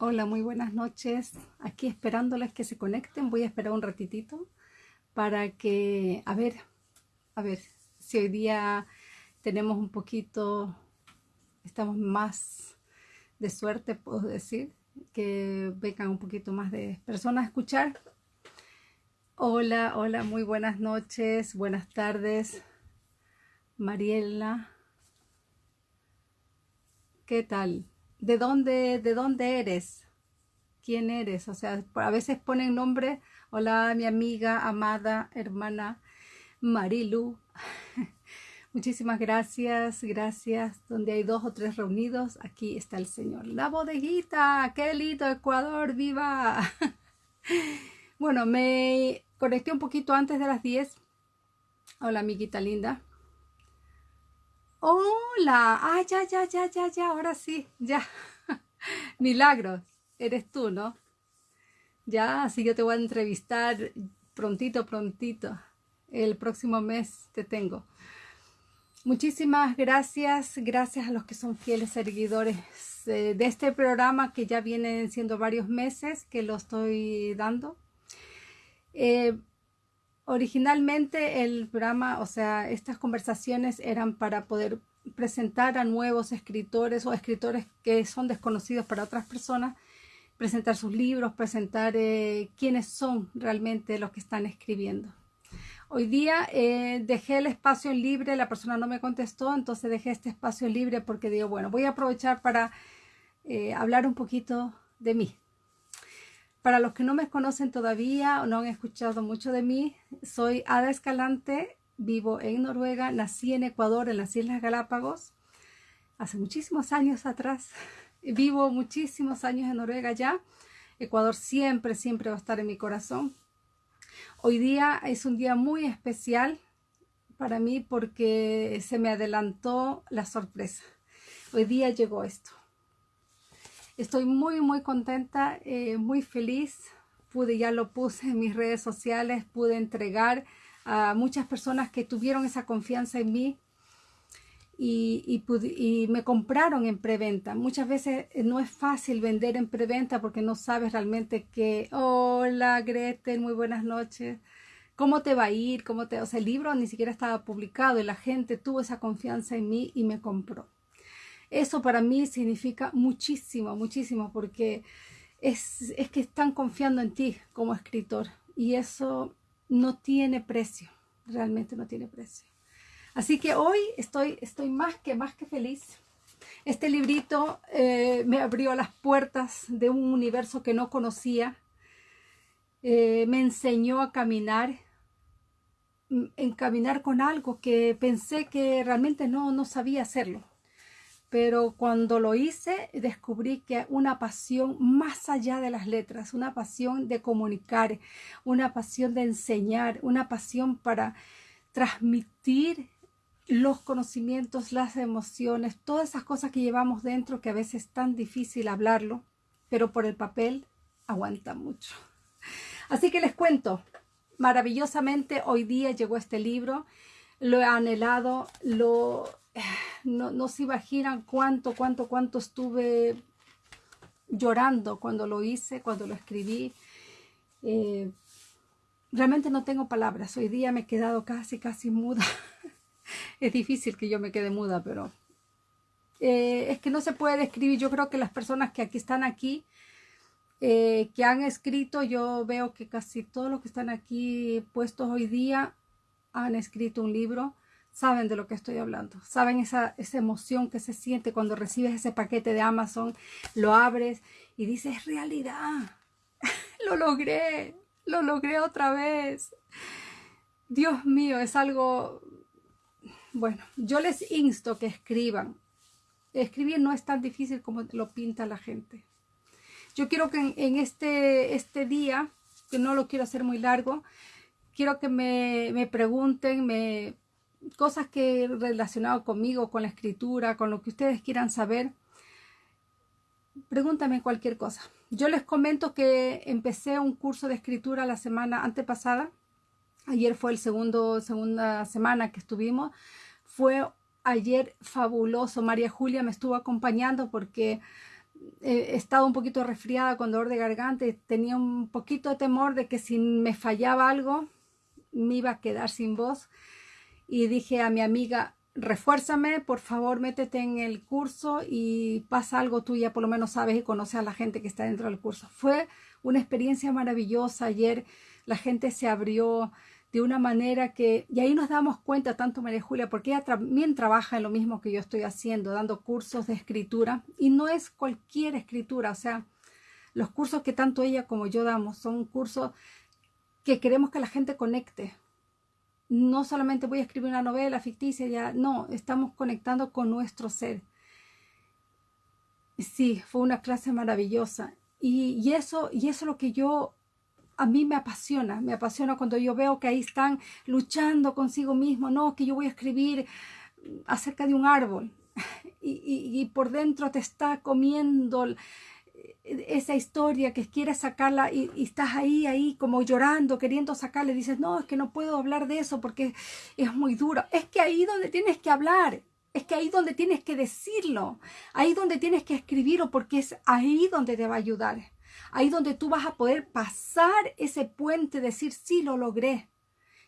Hola, muy buenas noches. Aquí esperándoles que se conecten. Voy a esperar un ratitito para que, a ver, a ver, si hoy día tenemos un poquito, estamos más de suerte, puedo decir, que vengan un poquito más de personas a escuchar. Hola, hola, muy buenas noches, buenas tardes. Mariela, ¿qué tal? ¿De dónde, de dónde eres? ¿Quién eres? O sea, a veces ponen nombre, hola, mi amiga, amada, hermana Marilu. Muchísimas gracias, gracias. Donde hay dos o tres reunidos, aquí está el Señor. La bodeguita, qué lindo Ecuador, viva. bueno, me conecté un poquito antes de las 10. Hola, amiguita linda. Hola, ah, ya, ya, ya, ya, ya, ahora sí, ya. Milagros, eres tú, ¿no? Ya, así yo te voy a entrevistar prontito, prontito. El próximo mes te tengo. Muchísimas gracias, gracias a los que son fieles seguidores eh, de este programa que ya vienen siendo varios meses que lo estoy dando. Eh, originalmente el programa, o sea, estas conversaciones eran para poder presentar a nuevos escritores o escritores que son desconocidos para otras personas, presentar sus libros, presentar eh, quiénes son realmente los que están escribiendo. Hoy día eh, dejé el espacio libre, la persona no me contestó, entonces dejé este espacio libre porque digo, bueno, voy a aprovechar para eh, hablar un poquito de mí. Para los que no me conocen todavía o no han escuchado mucho de mí, soy Ada Escalante, vivo en Noruega, nací en Ecuador, en las Islas Galápagos, hace muchísimos años atrás. Vivo muchísimos años en Noruega ya. Ecuador siempre, siempre va a estar en mi corazón. Hoy día es un día muy especial para mí porque se me adelantó la sorpresa. Hoy día llegó esto. Estoy muy, muy contenta, eh, muy feliz. Pude, ya lo puse en mis redes sociales, pude entregar a muchas personas que tuvieron esa confianza en mí y, me compraron en preventa. Muchas veces eh, no es fácil vender en preventa porque no sabes realmente que, hola Gretel, muy buenas noches, ¿cómo te va a ir? ¿Cómo te... O sea, el libro ni siquiera estaba publicado y la gente tuvo esa confianza en mí y me compró. Eso para mí significa muchísimo, muchísimo, porque es, es que están confiando en ti como escritor y eso no tiene precio, realmente no tiene precio. Así que hoy estoy, estoy más que más que feliz. Este librito eh, me abrió las puertas de un universo que no conocía. Eh, me enseñó a caminar, mm, en caminar con algo que pensé que realmente no, no sabía hacerlo. Pero cuando lo hice, descubrí que una pasión más allá de las letras, una pasión de comunicar, una pasión de enseñar, una pasión para transmitir los conocimientos, las emociones, todas esas cosas que llevamos dentro que a veces es tan difícil hablarlo, pero por el papel aguanta mucho. Así que les cuento, maravillosamente hoy día llegó este libro, lo he anhelado, lo, no, no se imaginan cuánto, cuánto, cuánto estuve llorando cuando lo hice, cuando lo escribí. Eh, realmente no tengo palabras, hoy día me he quedado casi, casi muda. es difícil que yo me quede muda, pero eh, es que no se puede describir. Yo creo que las personas que aquí están aquí, eh, que han escrito, yo veo que casi todos los que están aquí puestos hoy día han escrito un libro, saben de lo que estoy hablando, saben esa, esa emoción que se siente cuando recibes ese paquete de Amazon, lo abres y dices, realidad, lo logré, lo logré otra vez. Dios mío, es algo bueno, yo les insto que escriban. Escribir no es tan difícil como lo pinta la gente. Yo quiero que en, este, este día, que no lo quiero hacer muy largo, quiero que me, me pregunten me, cosas que relacionado conmigo, con la escritura, con lo que ustedes quieran saber. Pregúntame cualquier cosa. Yo les comento que empecé un curso de escritura la semana antepasada. Ayer fue el segundo, segunda semana que estuvimos fue ayer fabuloso. María Julia me estuvo acompañando porque he estado un poquito resfriada con dolor de garganta tenía un poquito de temor de que si me fallaba algo me iba a quedar sin voz y dije a mi amiga refuérzame, por favor métete en el curso y pasa algo tú ya por lo menos sabes y conoces a la gente que está dentro del curso. Fue una experiencia maravillosa ayer, la gente se abrió, de una manera que, y ahí nos damos cuenta tanto María Julia, porque ella también trabaja en lo mismo que yo estoy haciendo, dando cursos de escritura, y no es cualquier escritura, o sea, los cursos que tanto ella como yo damos son cursos que queremos que la gente conecte. No solamente voy a escribir una novela ficticia, ya, no, estamos conectando con nuestro ser. Sí, fue una clase maravillosa. Y, y eso, y es lo que yo a mí me apasiona, me apasiona cuando yo veo que ahí están luchando consigo mismo, no, que yo voy a escribir acerca de un árbol y, por dentro te está comiendo esa historia que quieres sacarla y, y, estás ahí, ahí como llorando, queriendo sacarle, dices, no, es que no puedo hablar de eso porque es muy duro. Es que ahí donde tienes que hablar, es que ahí donde tienes que decirlo, ahí donde tienes que escribirlo porque es ahí donde te va a ayudar. Ahí donde tú vas a poder pasar ese puente, decir, sí, lo logré,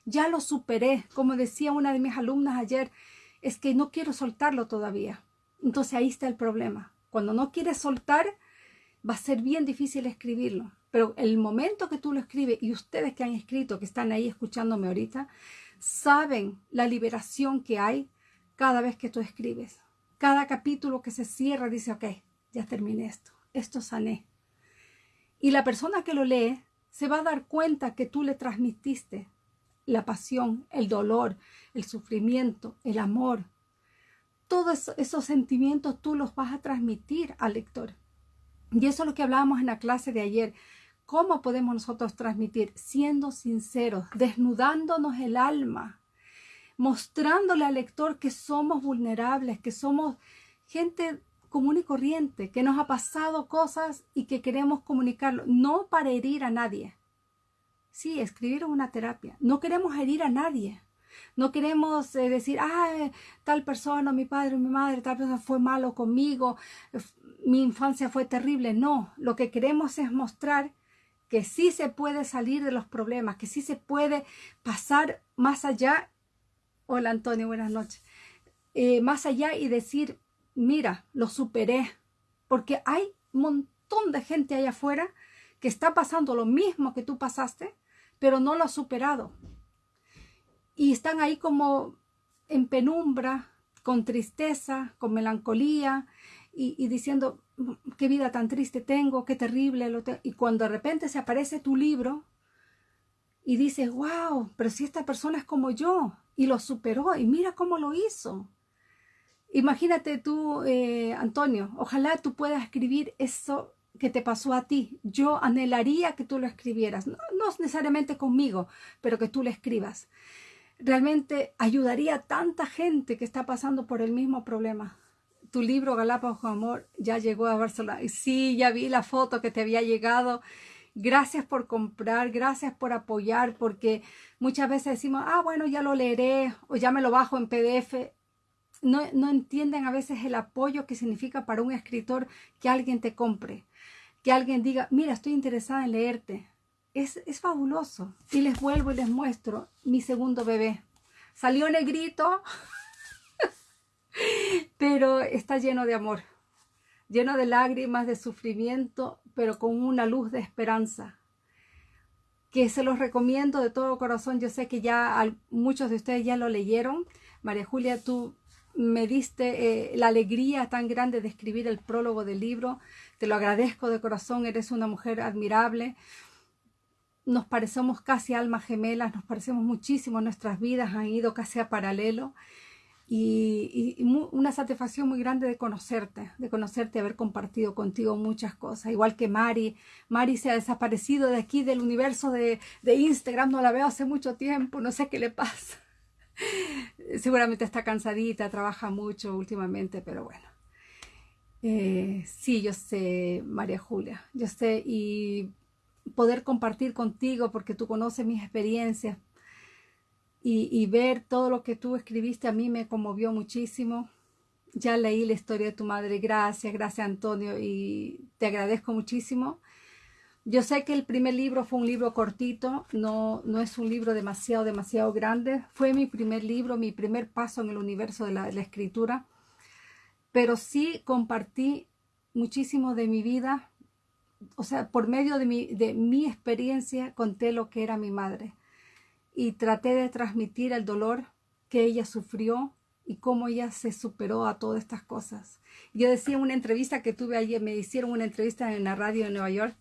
ya lo superé. Como decía una de mis alumnas ayer, es que no quiero soltarlo todavía. Entonces ahí está el problema. Cuando no quieres soltar, va a ser bien difícil escribirlo. Pero el momento que tú lo escribes, y ustedes que han escrito, que están ahí escuchándome ahorita, saben la liberación que hay cada vez que tú escribes. Cada capítulo que se cierra dice, ok, ya terminé esto, esto sané. Y la persona que lo lee se va a dar cuenta que tú le transmitiste la pasión, el dolor, el sufrimiento, el amor. Todos esos sentimientos tú los vas a transmitir al lector. Y eso es lo que hablábamos en la clase de ayer. ¿Cómo podemos nosotros transmitir? Siendo sinceros, desnudándonos el alma, mostrándole al lector que somos vulnerables, que somos gente común y corriente, que nos ha pasado cosas y que queremos comunicarlo, no para herir a nadie. Sí, escribir es una terapia. No queremos herir a nadie. No queremos eh, decir, ah, tal persona, mi padre, mi madre, tal persona fue malo conmigo, mi infancia fue terrible. No, lo que queremos es mostrar que sí se puede salir de los problemas, que sí se puede pasar más allá. Hola Antonio, buenas noches. Eh, más allá y decir, mira, lo superé, porque hay un montón de gente allá afuera que está pasando lo mismo que tú pasaste, pero no lo ha superado. Y están ahí como en penumbra, con tristeza, con melancolía y, diciendo, qué vida tan triste tengo, qué terrible. Lo y cuando de repente se aparece tu libro y dices, wow, pero si esta persona es como yo y lo superó y mira cómo lo hizo. Imagínate tú, eh, Antonio, ojalá tú puedas escribir eso que te pasó a ti. Yo anhelaría que tú lo escribieras, no, necesariamente conmigo, pero que tú lo escribas. Realmente ayudaría a tanta gente que está pasando por el mismo problema. Tu libro Galápagos Amor ya llegó a Barcelona. Sí, ya vi la foto que te había llegado. Gracias por comprar, gracias por apoyar, porque muchas veces decimos, ah, bueno, ya lo leeré o ya me lo bajo en PDF no, entienden a veces el apoyo que significa para un escritor que alguien te compre, que alguien diga, mira, estoy interesada en leerte. Es, es fabuloso. Y les vuelvo y les muestro mi segundo bebé. Salió negrito, pero está lleno de amor, lleno de lágrimas, de sufrimiento, pero con una luz de esperanza que se los recomiendo de todo corazón. Yo sé que ya muchos de ustedes ya lo leyeron. María Julia, tú me diste eh, la alegría tan grande de escribir el prólogo del libro. Te lo agradezco de corazón, eres una mujer admirable. Nos parecemos casi almas gemelas, nos parecemos muchísimo, nuestras vidas han ido casi a paralelo. Y, una satisfacción muy grande de conocerte, de conocerte, haber compartido contigo muchas cosas, igual que Mari. Mari se ha desaparecido de aquí, del universo de, Instagram, no la veo hace mucho tiempo, no sé qué le pasa. Seguramente está cansadita, trabaja mucho últimamente, pero bueno. Eh, sí, yo sé, María Julia, yo sé, y poder compartir contigo porque tú conoces mis experiencias y, ver todo lo que tú escribiste a mí me conmovió muchísimo. ya leí la historia de tu madre. Gracias, gracias Antonio y te agradezco muchísimo. Yo sé que el primer libro fue un libro cortito, no, no es un libro demasiado, demasiado grande. Fue mi primer libro, mi primer paso en el universo de la, escritura. Pero sí compartí muchísimo de mi vida. O sea, por medio de mi, de mi experiencia conté lo que era mi madre. Y traté de transmitir el dolor que ella sufrió y cómo ella se superó a todas estas cosas. Yo decía en una entrevista que tuve ayer, me hicieron una entrevista en la radio de Nueva York,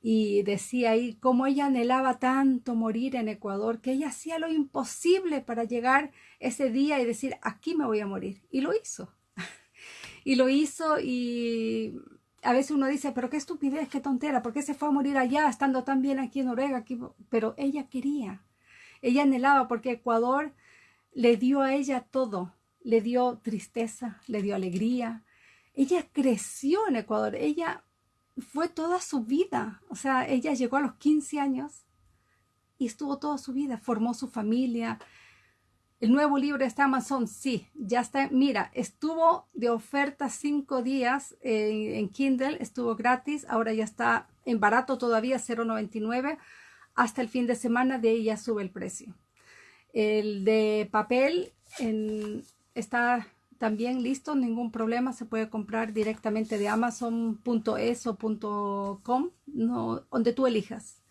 y decía ahí cómo ella anhelaba tanto morir en Ecuador, que ella hacía lo imposible para llegar ese día y decir, aquí me voy a morir. Y lo hizo. y lo hizo y a veces uno dice, pero qué estupidez, qué tontera, ¿por qué se fue a morir allá estando tan bien aquí en Noruega? Aquí? Pero ella quería, ella anhelaba porque Ecuador le dio a ella todo, le dio tristeza, le dio alegría. Ella creció en Ecuador, ella fue toda su vida. O sea, ella llegó a los 15 años y estuvo toda su vida, formó su familia. El nuevo libro está en Amazon, sí, ya está. Mira, estuvo de oferta cinco días en, Kindle, estuvo gratis, ahora ya está en barato todavía, 0.99. Hasta el fin de semana de ahí ya sube el precio. El de papel está también listo, ningún problema, se puede comprar directamente de amazon.es o .com, no, donde tú elijas.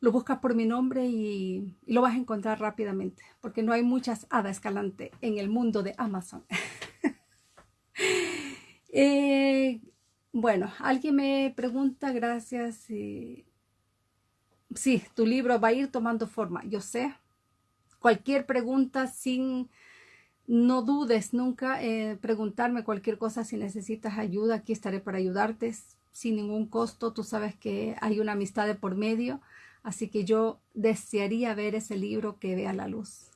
Lo buscas por mi nombre y, lo vas a encontrar rápidamente, porque no hay muchas hadas escalante en el mundo de Amazon. Eh, bueno, alguien me pregunta, gracias. Sí, tu libro va a ir tomando forma, yo sé. Cualquier pregunta sin no dudes nunca en preguntarme cualquier cosa si necesitas ayuda. Aquí estaré para ayudarte sin ningún costo. Tú sabes que hay una amistad de por medio. Así que yo desearía ver ese libro que vea la luz.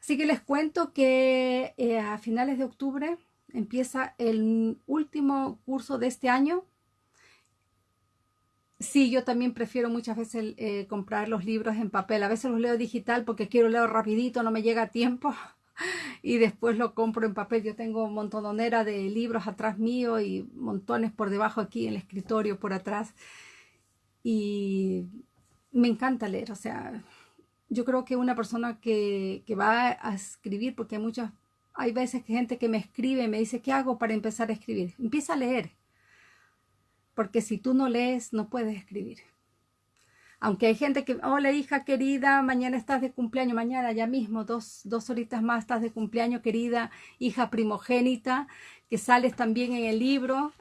Así que les cuento que eh, a finales de octubre empieza el último curso de este año. Sí, yo también prefiero muchas veces eh, comprar los libros en papel. A veces los leo digital porque quiero leer rapidito, no me llega tiempo y después lo compro en papel. Yo tengo montonera de libros atrás mío y montones por debajo aquí en el escritorio por atrás. Y me encanta leer, o sea, yo creo que una persona que, que va a escribir, porque hay muchas, hay veces que gente que me escribe y me dice, ¿qué hago para empezar a escribir? Empieza a leer, porque si tú no lees, no puedes escribir. Aunque hay gente que, hola hija querida, mañana estás de cumpleaños, mañana ya mismo, dos, dos horitas más estás de cumpleaños, querida hija primogénita, que sales también en el libro,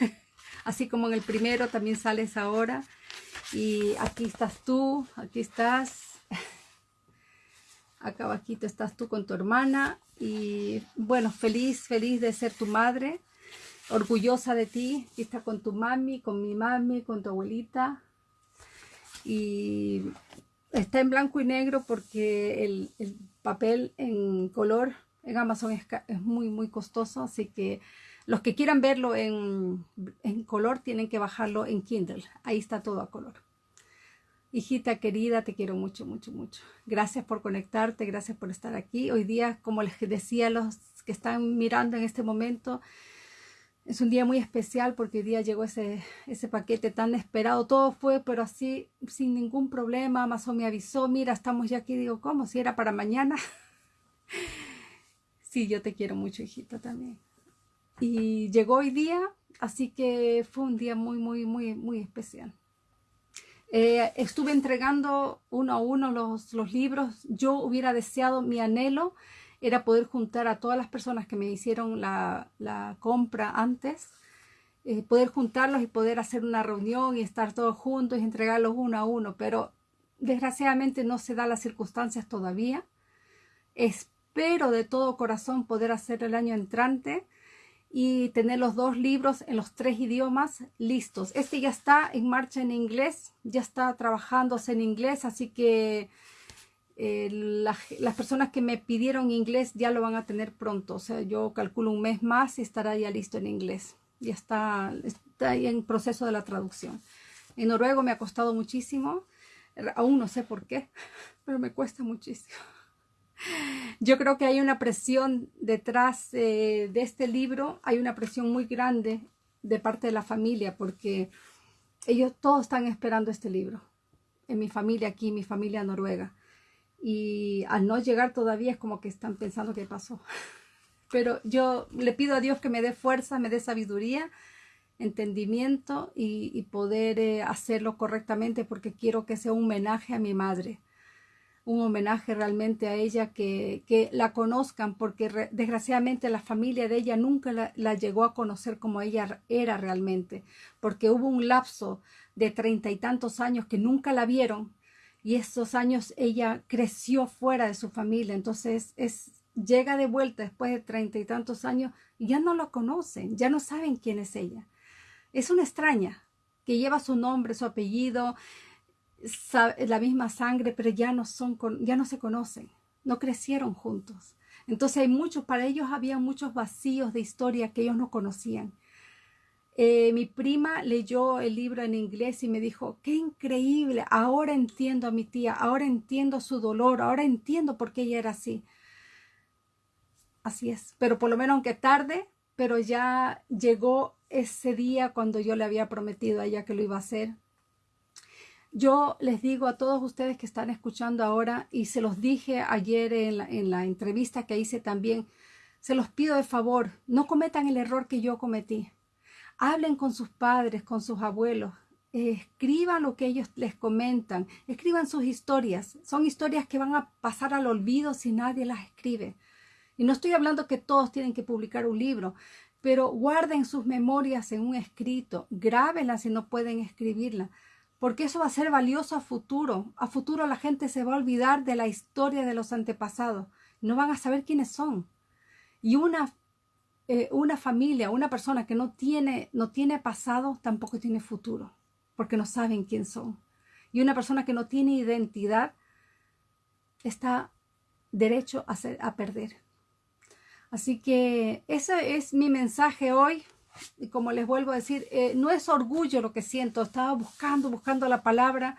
así como en el primero también sales ahora. Y aquí estás tú, aquí estás, acá abajito estás tú con tu hermana. Y bueno, feliz, feliz de ser tu madre, orgullosa de ti, aquí está con tu mami, con mi mami, con tu abuelita, y está en blanco y negro porque el, papel en color en Amazon es, muy muy costoso, así que los que quieran verlo en, en, color tienen que bajarlo en Kindle, ahí está todo a color. Hijita querida, te quiero mucho, mucho, mucho. Gracias por conectarte, gracias por estar aquí. Hoy día, como les decía los que están mirando en este momento, es un día muy especial porque hoy día llegó ese, ese paquete tan esperado. Todo fue, pero así, sin ningún problema. Amazon me avisó, mira, estamos ya aquí. Digo, ¿cómo? Si era para mañana. sí, yo te quiero mucho, hijito, también. Y llegó hoy día, así que fue un día muy, muy, muy, muy especial. Eh, estuve entregando uno a uno los, los libros. Yo hubiera deseado mi anhelo era poder juntar a todas las personas que me hicieron la, compra antes, eh, poder juntarlos y poder hacer una reunión y estar todos juntos y entregarlos uno a uno, pero desgraciadamente no se da las circunstancias todavía. Espero de todo corazón poder hacer el año entrante y tener los dos libros en los tres idiomas listos. Este ya está en marcha en inglés, ya está trabajándose en inglés, así que eh, las personas que me pidieron inglés ya lo van a tener pronto. O sea, yo calculo un mes más y estará ya listo en inglés. Ya está, está en proceso de la traducción. En noruego me ha costado muchísimo. Aún no sé por qué, pero me cuesta muchísimo. Yo creo que hay una presión detrás eh, de este libro, hay una presión muy grande de parte de la familia porque ellos todos están esperando este libro. En mi familia aquí, mi familia noruega. Y al no llegar todavía es como que están pensando qué pasó. Pero yo le pido a Dios que me dé fuerza, me dé sabiduría, entendimiento y, poder eh, hacerlo correctamente porque quiero que sea un homenaje a mi madre un homenaje realmente a ella, que, que la conozcan, porque desgraciadamente la familia de ella nunca la, llegó a conocer como ella era realmente, porque hubo un lapso de treinta y tantos años que nunca la vieron y esos años ella creció fuera de su familia, entonces es, llega de vuelta después de treinta y tantos años y ya no la conocen, ya no saben quién es ella. Es una extraña que lleva su nombre, su apellido, la misma sangre, pero ya no, son, ya no se conocen, no crecieron juntos. Entonces hay muchos, para ellos había muchos vacíos de historia que ellos no conocían. Eh, mi prima leyó el libro en inglés y me dijo, qué increíble, ahora entiendo a mi tía, ahora entiendo su dolor, ahora entiendo por qué ella era así. Así es, pero por lo menos aunque tarde, pero ya llegó ese día cuando yo le había prometido a ella que lo iba a hacer yo les digo a todos ustedes que están escuchando ahora y se los dije ayer en la, entrevista que hice también, se los pido de favor, no cometan el error que yo cometí. Hablen con sus padres, con sus abuelos, escriban lo que ellos les comentan, escriban sus historias. Son historias que van a pasar al olvido si nadie las escribe. Y no estoy hablando que todos tienen que publicar un libro, pero guarden sus memorias en un escrito, grábenlas si no pueden escribirla porque eso va a ser valioso a futuro. A futuro la gente se va a olvidar de la historia de los antepasados. No van a saber quiénes son. Y una, eh, una familia, una persona que no tiene, no tiene pasado, tampoco tiene futuro, porque no saben quién son. Y una persona que no tiene identidad está derecho a, a perder. Así que ese es mi mensaje hoy y como les vuelvo a decir, eh, no es orgullo lo que siento, estaba buscando, buscando la palabra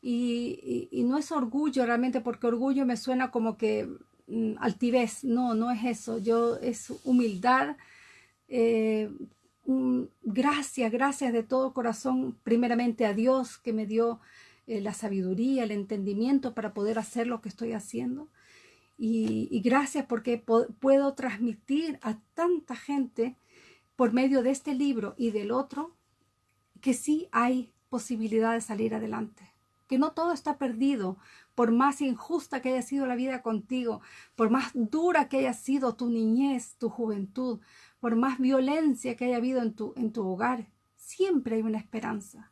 y, no es orgullo realmente porque orgullo me suena como que altivez, no, no es eso, yo es humildad, eh, gracias, gracias de todo corazón, primeramente a Dios que me dio eh, la sabiduría, el entendimiento para poder hacer lo que estoy haciendo. Y gracias porque puedo transmitir a tanta gente por medio de este libro y del otro, que sí hay posibilidad de salir adelante, que no todo está perdido, por más injusta que haya sido la vida contigo, por más dura que haya sido tu niñez, tu juventud, por más violencia que haya habido en tu, en tu hogar, siempre hay una esperanza.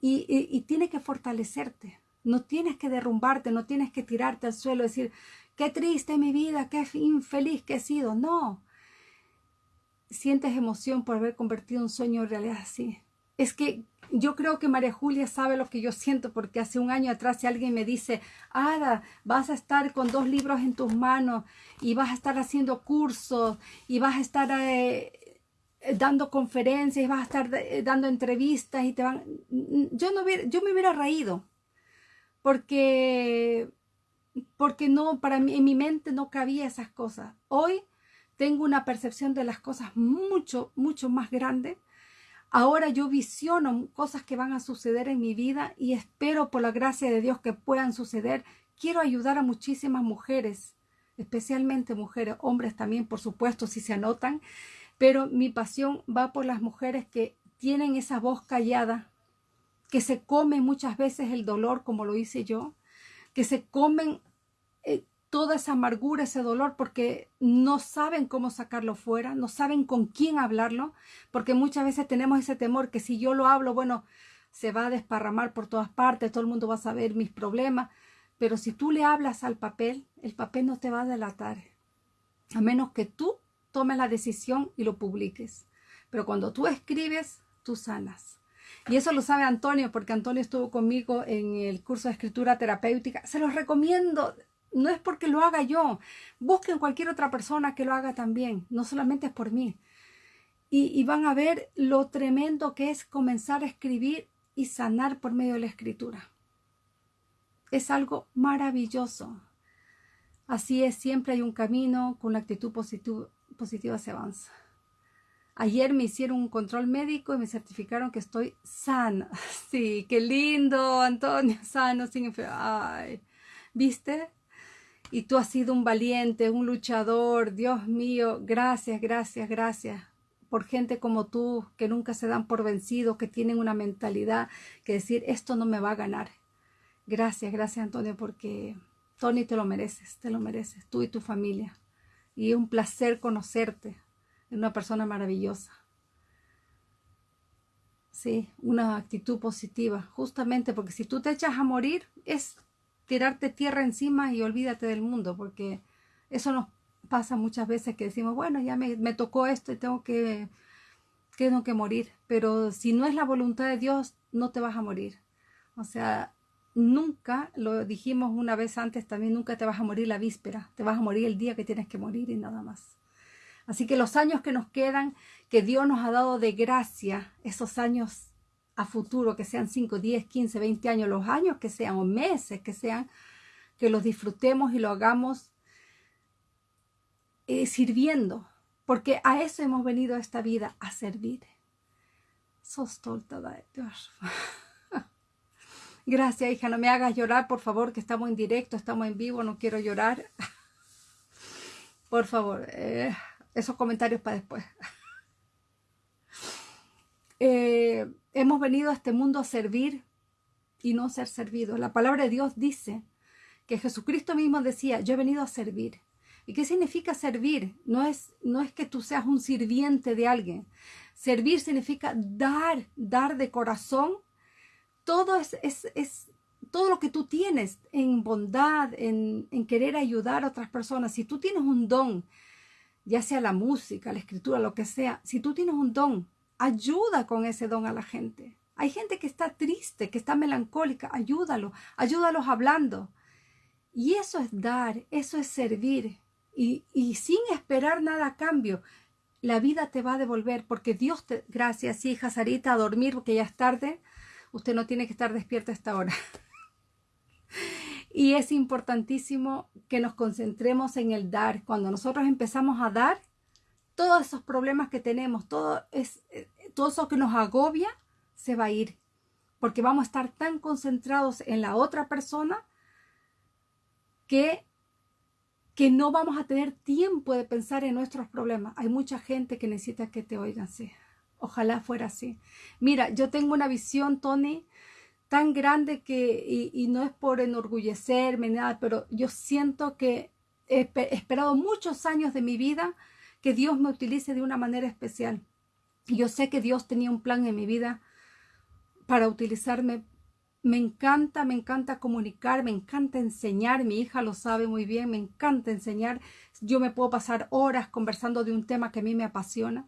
Y, y, tiene que fortalecerte. No tienes que derrumbarte, no tienes que tirarte al suelo y decir, qué triste mi vida, qué infeliz que he sido. No, sientes emoción por haber convertido un sueño en realidad así. Es que yo creo que María Julia sabe lo que yo siento porque hace un año atrás si alguien me dice, Ada, vas a estar con dos libros en tus manos y vas a estar haciendo cursos y vas a estar eh, dando conferencias y vas a estar eh, dando entrevistas y te van... Yo, no hubiera, yo me hubiera reído porque, porque no, para mí, en mi mente no cabía esas cosas. Hoy tengo una percepción de las cosas mucho, mucho más grande. Ahora yo visiono cosas que van a suceder en mi vida y espero por la gracia de Dios que puedan suceder. Quiero ayudar a muchísimas mujeres, especialmente mujeres, hombres también, por supuesto, si se anotan, pero mi pasión va por las mujeres que tienen esa voz callada, que se comen muchas veces el dolor como lo hice yo, que se comen eh, toda esa amargura, ese dolor, porque no saben cómo sacarlo fuera, no saben con quién hablarlo, porque muchas veces tenemos ese temor que si yo lo hablo, bueno, se va a desparramar por todas partes, todo el mundo va a saber mis problemas, pero si tú le hablas al papel, el papel no te va a delatar, a menos que tú tomes la decisión y lo publiques. Pero cuando tú escribes, tú sanas. Y eso lo sabe Antonio, porque Antonio estuvo conmigo en el curso de escritura terapéutica. Se los recomiendo no es porque lo haga yo. Busquen cualquier otra persona que lo haga también. No solamente es por mí. Y, van a ver lo tremendo que es comenzar a escribir y sanar por medio de la escritura. Es algo maravilloso. Así es, siempre hay un camino, con la actitud positiva se avanza. Ayer me hicieron un control médico y me certificaron que estoy sana. Sí, qué lindo, Antonio, sano, sin enfermedad. ¿Viste? Y tú has sido un valiente, un luchador. Dios mío, gracias, gracias, gracias por gente como tú, que nunca se dan por vencido, que tienen una mentalidad que decir, esto no me va a ganar. Gracias, gracias Antonio, porque Tony te lo mereces, te lo mereces, tú y tu familia. Y es un placer conocerte, es una persona maravillosa. Sí, una actitud positiva, justamente porque si tú te echas a morir es tirarte tierra encima y olvídate del mundo, porque eso nos pasa muchas veces que decimos, bueno, ya me, tocó esto y tengo que, tengo que morir. Pero si no es la voluntad de Dios, no te vas a morir. O sea, nunca, lo dijimos una vez antes también, nunca te vas a morir la víspera. Te vas a morir el día que tienes que morir y nada más. Así que los años que nos quedan, que Dios nos ha dado de gracia, esos años a futuro, que sean 5, 10, 15, 20 años, los años que sean, o meses que sean, que los disfrutemos y lo hagamos eh, sirviendo, porque a eso hemos venido a esta vida, a servir. Sos Gracias, hija, no me hagas llorar, por favor, que estamos en directo, estamos en vivo, no quiero llorar. Por favor, eh, esos comentarios para después. Eh, hemos venido a este mundo a servir y no ser servido. La palabra de Dios dice que Jesucristo mismo decía, yo he venido a servir. ¿Y qué significa servir? No es, no es que tú seas un sirviente de alguien. Servir significa dar, dar de corazón. Todo es, es, todo lo que tú tienes en bondad, en, en querer ayudar a otras personas. Si tú tienes un don, ya sea la música, la escritura, lo que sea, si tú tienes un don, ayuda con ese don a la gente. Hay gente que está triste, que está melancólica, ayúdalo, ayúdalos hablando. Y eso es dar, eso es servir y, sin esperar nada a cambio, la vida te va a devolver porque Dios te, gracias hija Sarita, a dormir porque ya es tarde, usted no tiene que estar despierta a esta hora. y es importantísimo que nos concentremos en el dar. Cuando nosotros empezamos a dar, todos esos problemas que tenemos, todo, es, eh, eso que nos agobia, se va a ir. Porque vamos a estar tan concentrados en la otra persona que que no vamos a tener tiempo de pensar en nuestros problemas. Hay mucha gente que necesita que te oigan, sí. Ojalá fuera así. Mira, yo tengo una visión, Tony, tan grande que, y, no es por enorgullecerme, nada, pero yo siento que he esperado muchos años de mi vida que Dios me utilice de una manera especial. Yo sé que Dios tenía un plan en mi vida para utilizarme. Me encanta, me encanta comunicar, me encanta enseñar, mi hija lo sabe muy bien, me encanta enseñar, yo me puedo pasar horas conversando de un tema que a mí me apasiona.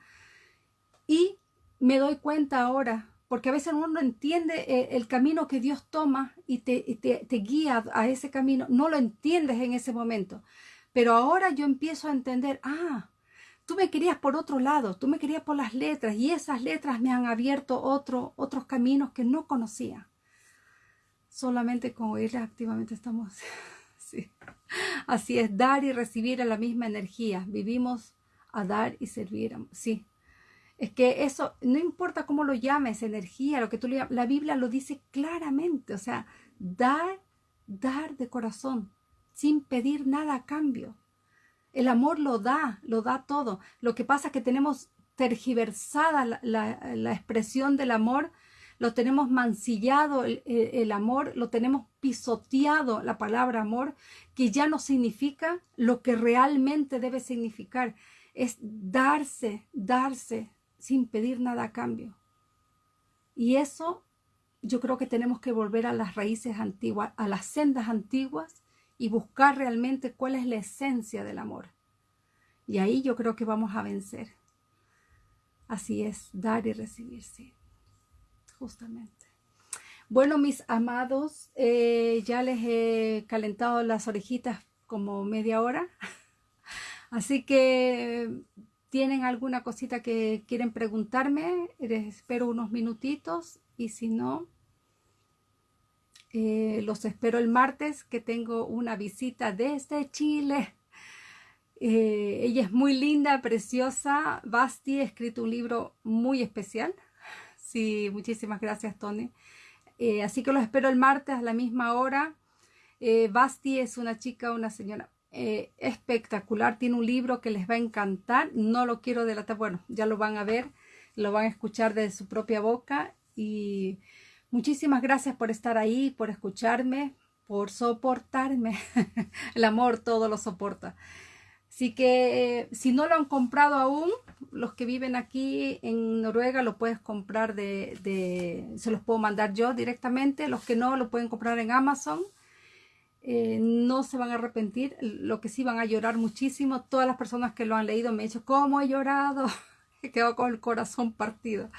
Y me doy cuenta ahora, porque a veces uno no entiende eh, el, camino que Dios toma y te, te, te guía a ese camino, no lo entiendes en ese momento, pero ahora yo empiezo a entender, ah, tú me querías por otro lado, tú me querías por las letras y esas letras me han abierto otro, otros caminos que no conocía solamente con oírles activamente estamos. sí. Así es, dar y recibir a la misma energía. Vivimos a dar y servir. Sí. Es que eso, no importa cómo lo llames, energía, lo que tú le la Biblia lo dice claramente. O sea, dar, dar de corazón, sin pedir nada a cambio. El amor lo da, lo da todo. Lo que pasa es que tenemos tergiversada la, expresión del amor lo tenemos mancillado el, amor, lo tenemos pisoteado la palabra amor, que ya no significa lo que realmente debe significar. Es darse, darse sin pedir nada a cambio. Y eso yo creo que tenemos que volver a las raíces antiguas, a las sendas antiguas y buscar realmente cuál es la esencia del amor. Y ahí yo creo que vamos a vencer. Así es, dar y recibir, sí justamente. Bueno, mis amados, eh, ya les he calentado las orejitas como media hora. Así que tienen alguna cosita que quieren preguntarme, les espero unos minutitos y si no, Eh, los espero el martes, que tengo una visita desde Chile. Eh, ella es muy linda, preciosa. Basti ha escrito un libro muy especial. Sí, muchísimas gracias, Tony. Eh, así que los espero el martes a la misma hora. Basti es una chica, una señora espectacular. Tiene un libro que les va a encantar. No lo quiero delatar. Bueno, ya lo van a ver, lo van a escuchar de su propia boca. Y Muchísimas gracias por estar ahí, por escucharme, por soportarme. El amor todo lo soporta. Así que eh, si no lo han comprado aún, los que viven aquí en Noruega lo puedes comprar de, se los puedo mandar yo directamente. Los que no lo pueden comprar en Amazon. Eh, no se van a arrepentir. Lo que sí van a llorar muchísimo. Todas las personas que lo han leído me han dicho, ¿cómo he llorado? He quedado con el corazón partido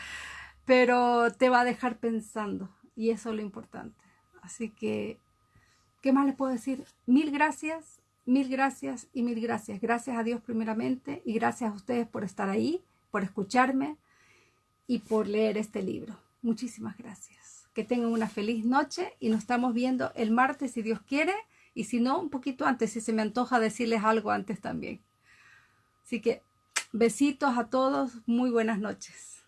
pero te va a dejar pensando y eso es lo importante. Así que, ¿qué más les puedo decir? Mil gracias, mil gracias y mil gracias. Gracias a Dios primeramente y gracias a ustedes por estar ahí, por escucharme y por leer este libro. Muchísimas gracias. Que tengan una feliz noche y nos estamos viendo el martes si Dios quiere y si no, un poquito antes, si se me antoja decirles algo antes también. Así que besitos a todos, muy buenas noches.